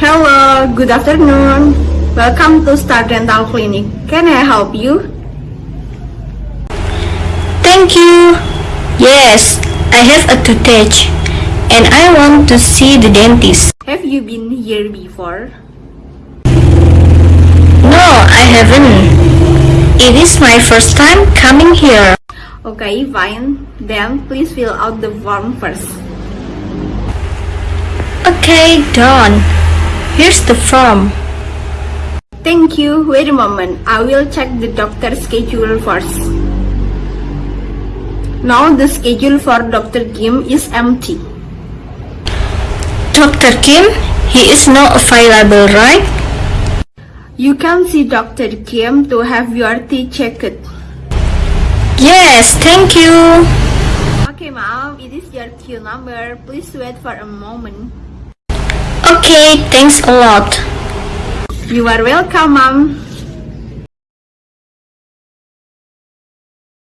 Hello, good afternoon. Welcome to Star Dental Clinic. Can I help you? Thank you. Yes, I have a toothache and I want to see the dentist. Have you been here before? No, I haven't. It is my first time coming here. Okay, fine. Then please fill out the form first. Okay, done. Here's the form. Thank you. Wait a moment. I will check the doctor's schedule first. Now the schedule for Dr. Kim is empty. Dr. Kim, he is not available, right? You can see Dr. Kim to have your teeth checked. Yes, thank you. Okay, ma'am, it is your queue number. Please wait for a moment. Okay, thanks a lot. You are welcome, ma'am.